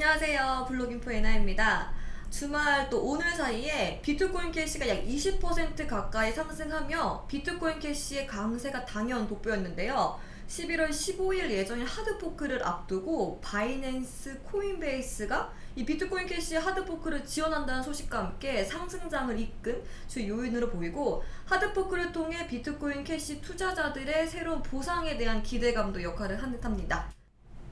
안녕하세요. 블록인포 에나입니다. 주말 또 오늘 사이에 비트코인 캐시가 약 20% 가까이 상승하며 비트코인 캐시의 강세가 단연 돋보였는데요. 11월 15일 예정인 hard fork를 앞두고 바이낸스 코인베이스가 이 비트코인 캐시의 hard fork를 지원한다는 소식과 함께 상승장을 이끈 주 요인으로 보이고 hard fork를 통해 비트코인 캐시 투자자들의 새로운 보상에 대한 기대감도 역할을 한 듯합니다.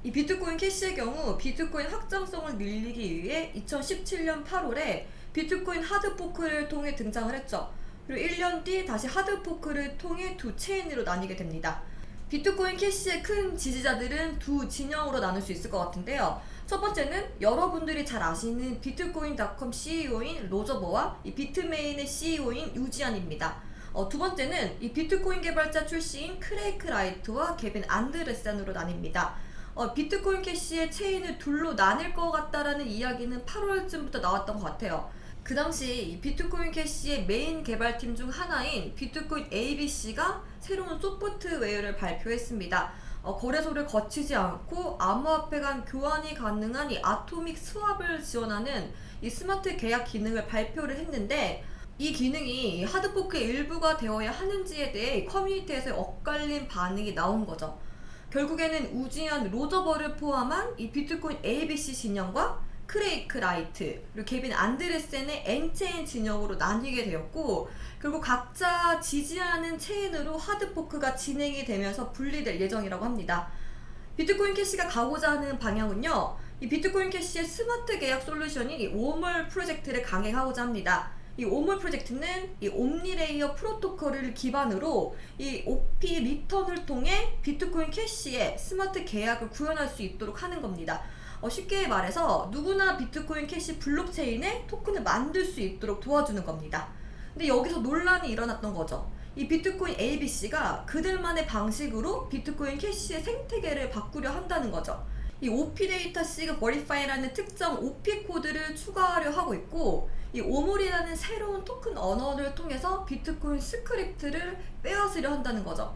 이 비트코인 캐시의 경우 비트코인 확장성을 늘리기 위해 2017년 8월에 비트코인 hard fork를 통해 등장을 했죠. 그리고 1년 뒤 다시 hard fork를 통해 두 체인으로 나뉘게 됩니다. 비트코인 캐시의 큰 지지자들은 두 진영으로 나눌 수 있을 것 같은데요. 첫 번째는 여러분들이 잘 아시는 비트코인닷컴 CEO인 로저버와 이 비트메인의 CEO인 우지한입니다. 어, 두 번째는 이 비트코인 개발자 출신인 크레이그 라이트와 개빈 안드레센으로 나뉩니다. 어, 비트코인 캐시의 체인을 둘로 나뉠 것 같다라는 이야기는 8월쯤부터 나왔던 것 같아요. 그 당시 비트코인 캐시의 메인 개발팀 중 하나인 비트코인 ABC가 새로운 소프트웨어를 발표했습니다. 어, 거래소를 거치지 않고 암호화폐 간 교환이 가능한 이 atomic swap을 지원하는 이 스마트 계약 기능을 발표를 했는데 이 기능이 hard fork의 일부가 되어야 하는지에 대해 커뮤니티에서 엇갈린 반응이 나온 거죠. 결국에는 우지한 로저버를 포함한 이 비트코인 ABC 진영과 크레이그 라이트 그리고 개빈 안드레센의 엔체인 진영으로 나뉘게 되었고 결국 각자 지지하는 체인으로 hard fork가 진행이 되면서 분리될 예정이라고 합니다. 비트코인 캐시가 가고자 하는 방향은요. 이 비트코인 캐시의 스마트 계약 솔루션이 이 Wormhole 프로젝트를 강행하고자 합니다. 이 Wormhole 프로젝트는 이 Omni Layer 프로토콜을 기반으로 이 OP 리턴을 통해 비트코인 캐시에 스마트 계약을 구현할 수 있도록 하는 겁니다. 어, 쉽게 말해서 누구나 비트코인 캐시 블록체인에 토큰을 만들 수 있도록 도와주는 겁니다. 근데 여기서 논란이 일어났던 거죠. 이 비트코인 ABC가 그들만의 방식으로 비트코인 캐시의 생태계를 바꾸려 한다는 거죠. 이 OP data sig verify라는 특정 OP 코드를 추가하려 하고 있고 이 Wormhole이라는 새로운 토큰 언어를 통해서 비트코인 스크립트를 빼앗으려 한다는 거죠.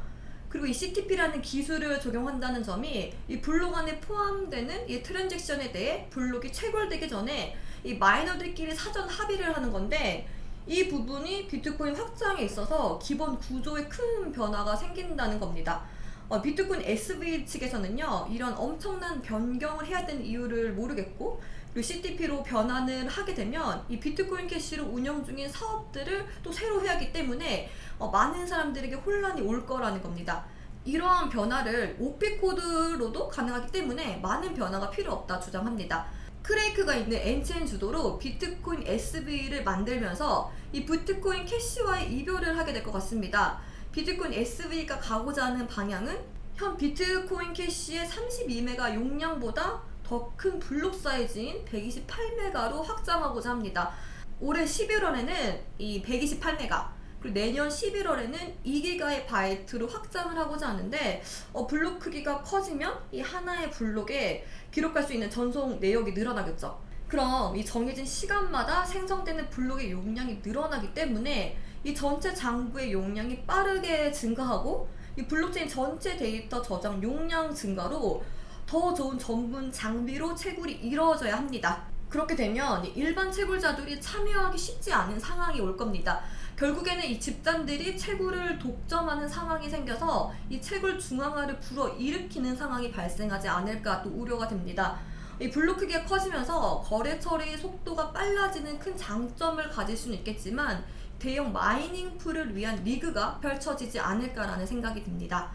그리고 이 CTP라는 기술을 적용한다는 점이 이 블록 안에 포함되는 이 transaction에 대해 블록이 체결되기 전에 이 miner들끼리 사전 합의를 하는 건데 이 부분이 비트코인 확장에 있어서 기본 구조에 큰 변화가 생긴다는 겁니다. 어, 비트코인 SV 측에서는요 이런 엄청난 변경을 해야 되는 이유를 모르겠고 CTP로 변환을 하게 되면 이 비트코인 캐시로 운영 중인 사업들을 또 새로 해야 하기 때문에 어, 많은 사람들에게 혼란이 올 거라는 겁니다. 이러한 변화를 OP 코드로도 가능하기 때문에 많은 변화가 필요 없다 주장합니다. 크레이그가 있는 엔체인 주도로 비트코인 SV를 만들면서 이 비트코인 캐시와의 이별을 하게 될 것 같습니다. 비트코인 SV가 가고자 하는 방향은 현 비트코인 캐시의 32메가 용량보다 더 큰 block size인 128메가로 확장하고자 합니다. 올해 11월에는 이 128메가 그리고 내년 11월에는 2기가의 바이트로 확장을 하고자 하는데 어, 블록 크기가 커지면 이 하나의 블록에 기록할 수 있는 전송 내역이 늘어나겠죠. 그럼 이 정해진 시간마다 생성되는 블록의 용량이 늘어나기 때문에 이 전체 장부의 용량이 빠르게 증가하고 이 블록체인 전체 데이터 저장 용량 증가로 더 좋은 전문 장비로 채굴이 이루어져야 합니다. 그렇게 되면 일반 채굴자들이 참여하기 쉽지 않은 상황이 올 겁니다. 결국에는 이 집단들이 채굴을 독점하는 상황이 생겨서 이 채굴 중앙화를 불러일으키는 상황이 발생하지 않을까 또 우려가 됩니다. 이 블록 크기가 커지면서 거래 처리 속도가 빨라지는 큰 장점을 가질 수는 있겠지만 대형 mining pool을 위한 리그가 펼쳐지지 않을까라는 생각이 듭니다.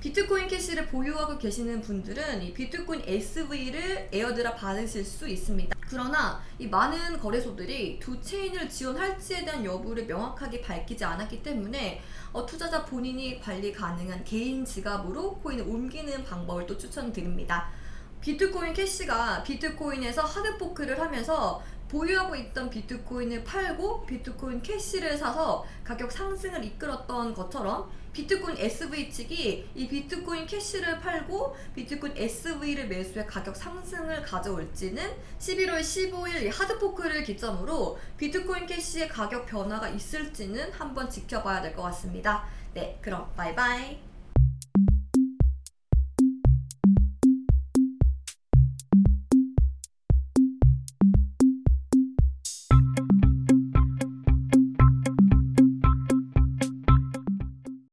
비트코인 캐시를 보유하고 계시는 분들은 이 비트코인 SV를 airdrop 받으실 수 있습니다. 그러나 이 많은 거래소들이 두 체인을 지원할지에 대한 여부를 명확하게 밝히지 않았기 때문에 어, 투자자 본인이 관리 가능한 개인 지갑으로 코인을 옮기는 방법을 또 추천드립니다. 비트코인 캐시가 비트코인에서 hard fork를 하면서 보유하고 있던 비트코인을 팔고 비트코인 캐시를 사서 가격 상승을 이끌었던 것처럼 비트코인 SV 측이 이 비트코인 캐시를 팔고 비트코인 SV를 매수해 가격 상승을 가져올지는 11월 15일 hard fork를 기점으로 비트코인 캐시의 가격 변화가 있을지는 한번 지켜봐야 될 것 같습니다. 네, 그럼 바이바이.